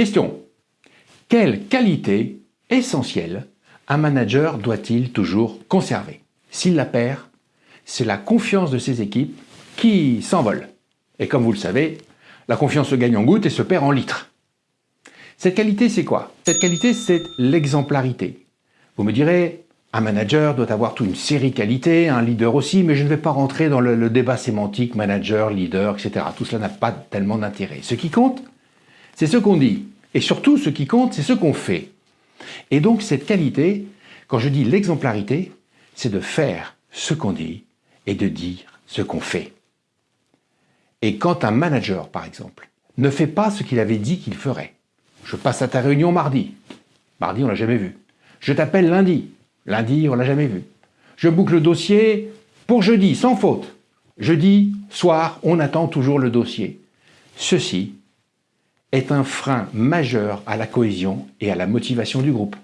Question. Quelle qualité essentielle un manager doit-il toujours conserver? S'il la perd, c'est la confiance de ses équipes qui s'envole. Et comme vous le savez, la confiance se gagne en gouttes et se perd en litres. Cette qualité, c'est quoi? Cette qualité, c'est l'exemplarité. Vous me direz, un manager doit avoir toute une série de qualités, un leader aussi, mais je ne vais pas rentrer dans le, le débat sémantique manager, leader, etc. Tout cela n'a pas tellement d'intérêt. Ce qui compte, c'est ce qu'on dit. Et surtout, ce qui compte, c'est ce qu'on fait. Et donc, cette qualité, quand je dis l'exemplarité, c'est de faire ce qu'on dit et de dire ce qu'on fait. Et quand un manager, par exemple, ne fait pas ce qu'il avait dit qu'il ferait, je passe à ta réunion mardi, mardi on l'a jamais vu, je t'appelle lundi, Lundi, on l'a jamais vu. Je boucle le dossier pour jeudi, sans faute. Jeudi, soir, on attend toujours le dossier. Ceci est un frein majeur à la cohésion et à la motivation du groupe.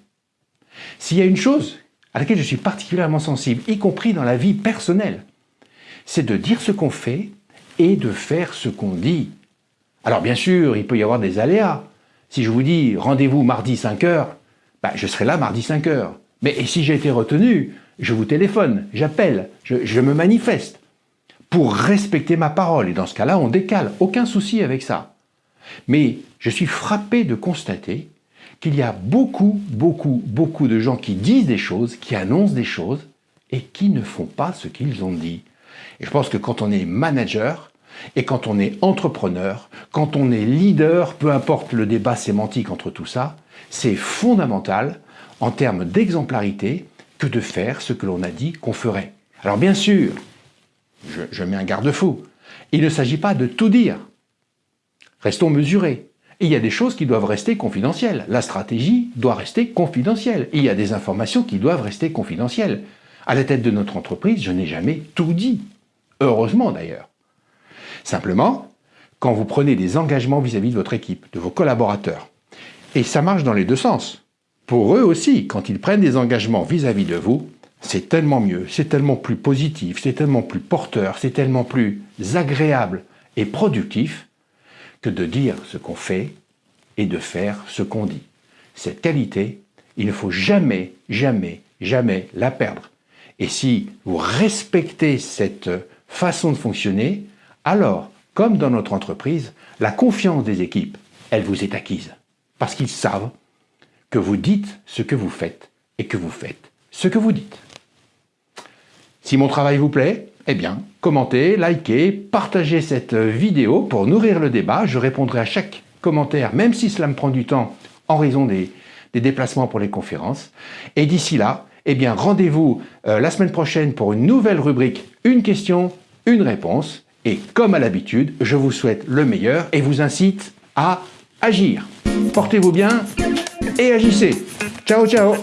S'il y a une chose à laquelle je suis particulièrement sensible, y compris dans la vie personnelle, c'est de dire ce qu'on fait et de faire ce qu'on dit. Alors bien sûr, il peut y avoir des aléas. Si je vous dis rendez-vous mardi 5 heures, bah, je serai là mardi 5 heures. Mais si j'ai été retenu, je vous téléphone, j'appelle, je, me manifeste pour respecter ma parole. Et dans ce cas-là, on décale. Aucun souci avec ça. Mais je suis frappé de constater qu'il y a beaucoup, beaucoup, beaucoup de gens qui disent des choses, qui annoncent des choses et qui ne font pas ce qu'ils ont dit. Et je pense que quand on est manager et quand on est entrepreneur, quand on est leader, peu importe le débat sémantique entre tout ça, c'est fondamental en termes d'exemplarité que de faire ce que l'on a dit qu'on ferait. Alors bien sûr, je, mets un garde-fou, il ne s'agit pas de tout dire. Restons mesurés. Il y a des choses qui doivent rester confidentielles. La stratégie doit rester confidentielle. Il y a des informations qui doivent rester confidentielles. À la tête de notre entreprise, je n'ai jamais tout dit. Heureusement d'ailleurs. Simplement, quand vous prenez des engagements vis-à-vis -vis de votre équipe, de vos collaborateurs, et ça marche dans les deux sens. Pour eux aussi, quand ils prennent des engagements vis-à-vis de vous, c'est tellement mieux, c'est tellement plus positif, c'est tellement plus porteur, c'est tellement plus agréable et productif de dire ce qu'on fait et de faire ce qu'on dit. Cette qualité, il ne faut jamais, jamais, jamais la perdre. Et si vous respectez cette façon de fonctionner, alors, comme dans notre entreprise, la confiance des équipes, elle vous est acquise. Parce qu'ils savent que vous dites ce que vous faites et que vous faites ce que vous dites. Si mon travail vous plaît, eh bien, commentez, likez, partagez cette vidéo pour nourrir le débat. Je répondrai à chaque commentaire, même si cela me prend du temps en raison des, déplacements pour les conférences. Et d'ici là, eh bien, rendez-vous euh, la semaine prochaine pour une nouvelle rubrique « Une question, une réponse ». Et comme à l'habitude, je vous souhaite le meilleur et vous incite à agir. Portez-vous bien et agissez. Ciao, ciao